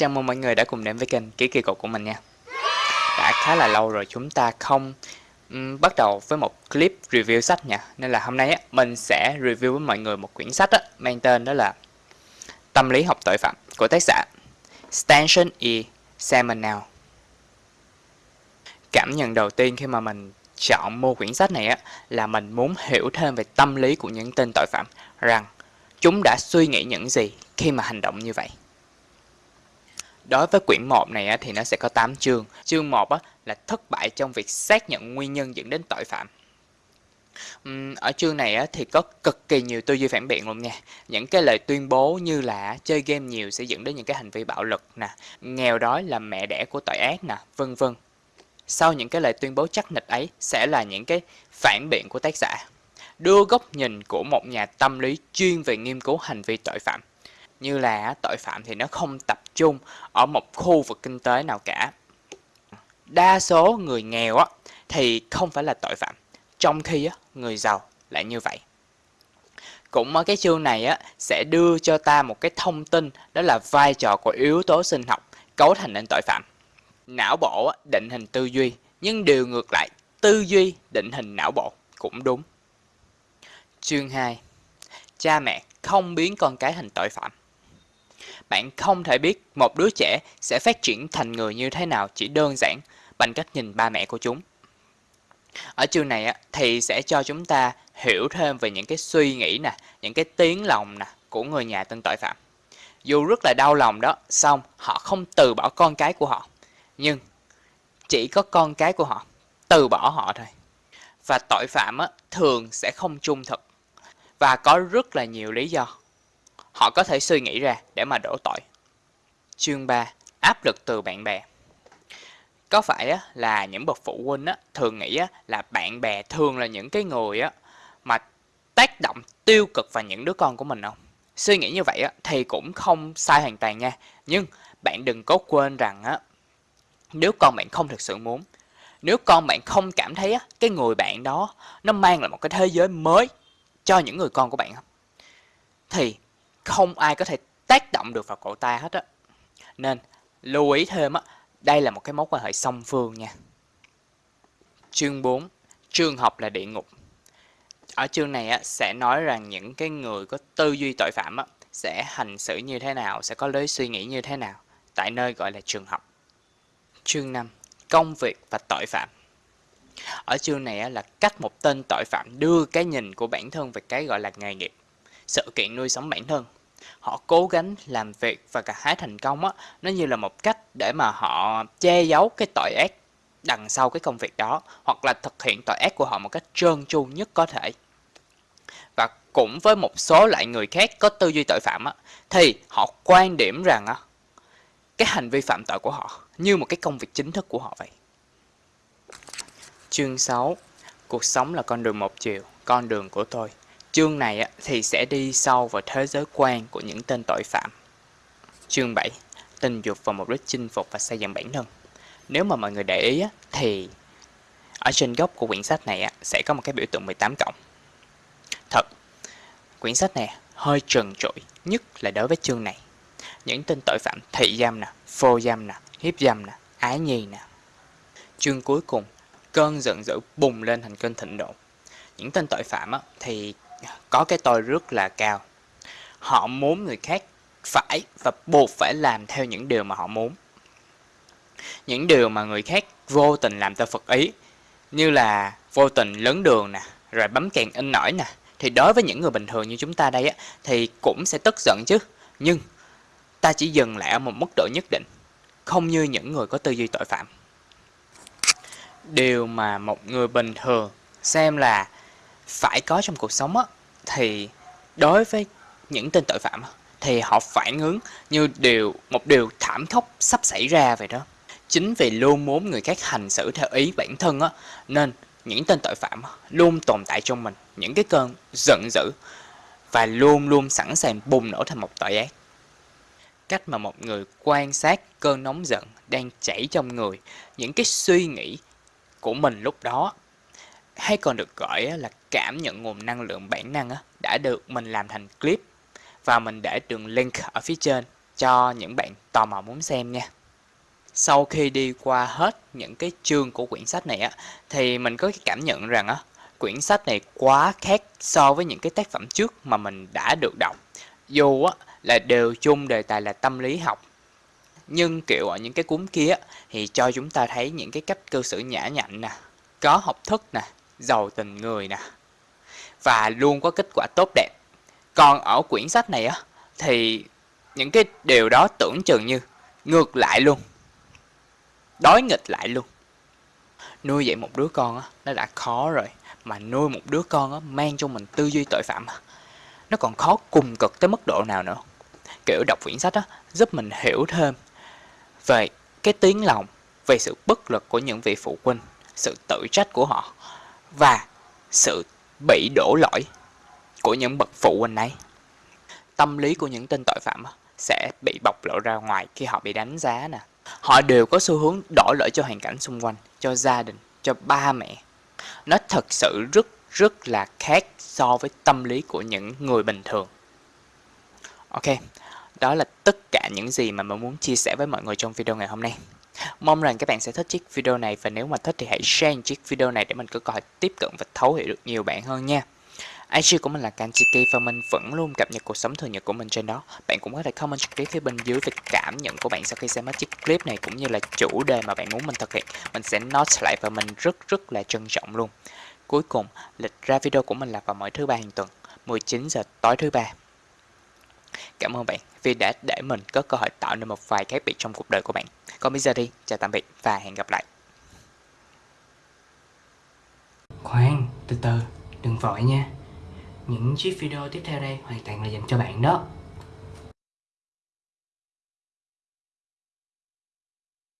Chào mừng mọi người đã cùng đến với kênh Ký Kỳ Cục của mình nha Đã khá là lâu rồi chúng ta không um, bắt đầu với một clip review sách nha Nên là hôm nay á, mình sẽ review với mọi người một quyển sách á, mang tên đó là Tâm lý học tội phạm của tác giả Stanton E. Seminole Cảm nhận đầu tiên khi mà mình chọn mua quyển sách này á, là mình muốn hiểu thêm về tâm lý của những tên tội phạm rằng chúng đã suy nghĩ những gì khi mà hành động như vậy. Đối với quyển 1 này thì nó sẽ có 8 chương. Chương 1 là thất bại trong việc xác nhận nguyên nhân dẫn đến tội phạm. Ở chương này thì có cực kỳ nhiều tư duy phản biện luôn nha. Những cái lời tuyên bố như là chơi game nhiều sẽ dẫn đến những cái hành vi bạo lực nè, nghèo đói là mẹ đẻ của tội ác nè, vân vân. Sau những cái lời tuyên bố chắc nịch ấy sẽ là những cái phản biện của tác giả đưa góc nhìn của một nhà tâm lý chuyên về nghiên cứu hành vi tội phạm như là tội phạm thì nó không tập trung ở một khu vực kinh tế nào cả. Đa số người nghèo á thì không phải là tội phạm trong khi á người giàu lại như vậy. Cũng ở cái chương này á sẽ đưa cho ta một cái thông tin đó là vai trò của yếu tố sinh học cấu thành nên tội phạm. Não bộ á, định hình tư duy nhưng điều ngược lại tư duy định hình não bộ cũng đúng. Chương 2 cha mẹ không biến con cái thành tội phạm bạn không thể biết một đứa trẻ sẽ phát triển thành người như thế nào chỉ đơn giản bằng cách nhìn ba mẹ của chúng. Ở chương này thì sẽ cho chúng ta hiểu thêm về những cái suy nghĩ nè, những cái tiếng lòng nè của người nhà tên tội phạm. Dù rất là đau lòng đó, xong họ không từ bỏ con cái của họ. Nhưng chỉ có con cái của họ từ bỏ họ thôi. Và tội phạm thường sẽ không trung thực. Và có rất là nhiều lý do họ có thể suy nghĩ ra để mà đổ tội. Chương 3. Áp lực từ bạn bè Có phải là những bậc phụ huynh thường nghĩ là bạn bè thường là những cái người mà tác động tiêu cực vào những đứa con của mình không? Suy nghĩ như vậy thì cũng không sai hoàn toàn nha. Nhưng bạn đừng có quên rằng nếu con bạn không thực sự muốn, nếu con bạn không cảm thấy cái người bạn đó nó mang lại một cái thế giới mới cho những người con của bạn? Thì không ai có thể tác động được vào cậu ta hết á. Nên lưu ý thêm á, đây là một cái mối quan hệ song phương nha. Chương 4. Trường học là địa ngục. Ở chương này á, sẽ nói rằng những cái người có tư duy tội phạm á, sẽ hành xử như thế nào, sẽ có lối suy nghĩ như thế nào tại nơi gọi là trường học. Chương 5. Công việc và tội phạm. Ở chương này á, là cách một tên tội phạm đưa cái nhìn của bản thân về cái gọi là nghề nghiệp sự kiện nuôi sống bản thân họ cố gắng làm việc và cả hái thành công á, nó như là một cách để mà họ che giấu cái tội ác đằng sau cái công việc đó, hoặc là thực hiện tội ác của họ một cách trơn tru nhất có thể. Và cũng với một số loại người khác có tư duy tội phạm á, thì họ quan điểm rằng á, cái hành vi phạm tội của họ như một cái công việc chính thức của họ vậy. Chương 6 cuộc sống là con đường một chiều, con đường của tôi. Chương này thì sẽ đi sâu vào thế giới quan của những tên tội phạm. Chương 7. Tình dục và mục đích chinh phục và xây dựng bản thân. Nếu mà mọi người để ý thì ở trên góc của quyển sách này sẽ có một cái biểu tượng 18 cộng. Thật, quyển sách này hơi trần trụi, nhất là đối với chương này. Những tên tội phạm thị giam nè, phô giam nè, hiếp dâm nè, ái nhi nè. Chương cuối cùng, cơn giận dữ bùng lên thành cơn thịnh nộ. Những tên tội phạm thì có cái tôi rất là cao. Họ muốn người khác phải và buộc phải làm theo những điều mà họ muốn. Những điều mà người khác vô tình làm ta phật ý, như là vô tình lớn đường nè, rồi bấm kèn in nổi nè, thì đối với những người bình thường như chúng ta đây á, thì cũng sẽ tức giận chứ. Nhưng ta chỉ dừng lại ở một mức độ nhất định, không như những người có tư duy tội phạm. Điều mà một người bình thường xem là phải có trong cuộc sống á, thì đối với những tên tội phạm thì họ phản ứng như điều một điều thảm khốc sắp xảy ra vậy đó. Chính vì luôn muốn người khác hành xử theo ý bản thân á, nên những tên tội phạm luôn tồn tại trong mình những cái cơn giận dữ và luôn luôn sẵn sàng bùng nổ thành một tội ác. Cách mà một người quan sát cơn nóng giận đang chảy trong người, những cái suy nghĩ của mình lúc đó hay còn được gọi là cảm nhận nguồn năng lượng bản năng đã được mình làm thành clip và mình để đường link ở phía trên cho những bạn tò mò muốn xem nha. Sau khi đi qua hết những cái chương của quyển sách này á thì mình có cái cảm nhận rằng á quyển sách này quá khác so với những cái tác phẩm trước mà mình đã được đọc. Dù á là đều chung đề tài là tâm lý học nhưng kiểu ở những cái cuốn kia thì cho chúng ta thấy những cái cách cư xử nhã nhặn nè, có học thức nè, giàu tình người nè và luôn có kết quả tốt đẹp. Còn ở quyển sách này á thì những cái điều đó tưởng chừng như ngược lại luôn. Đối nghịch lại luôn. Nuôi dạy một đứa con á nó đã khó rồi mà nuôi một đứa con á mang cho mình tư duy tội phạm nó còn khó cùng cực tới mức độ nào nữa. Kiểu đọc quyển sách á giúp mình hiểu thêm về cái tiếng lòng, về sự bất lực của những vị phụ huynh, sự tự trách của họ và sự bị đổ lỗi của những bậc phụ huynh ấy. Tâm lý của những tên tội phạm sẽ bị bộc lộ ra ngoài khi họ bị đánh giá nè. Họ đều có xu hướng đổ lỗi cho hoàn cảnh xung quanh, cho gia đình, cho ba mẹ. Nó thật sự rất rất là khác so với tâm lý của những người bình thường. Ok, đó là tất cả những gì mà mình muốn chia sẻ với mọi người trong video ngày hôm nay. Mong rằng các bạn sẽ thích chiếc video này và nếu mà thích thì hãy share chiếc video này để mình có cơ hội tiếp cận và thấu hiểu được nhiều bạn hơn nha. IG của mình là Kanchiki và mình vẫn luôn cập nhật cuộc sống thường nhật của mình trên đó. Bạn cũng có thể comment trực tiếp phía bên dưới về cảm nhận của bạn sau khi xem hết chiếc clip này cũng như là chủ đề mà bạn muốn mình thực hiện. Mình sẽ note lại và mình rất rất là trân trọng luôn. Cuối cùng, lịch ra video của mình là vào mỗi thứ ba hàng tuần, 19 giờ tối thứ ba. Cảm ơn bạn vì đã để mình có cơ hội tạo nên một vài khác biệt trong cuộc đời của bạn. Còn bây giờ đi, chào tạm biệt và hẹn gặp lại. Khoan, từ từ, đừng vội nha. Những chiếc video tiếp theo đây hoàn toàn là dành cho bạn đó.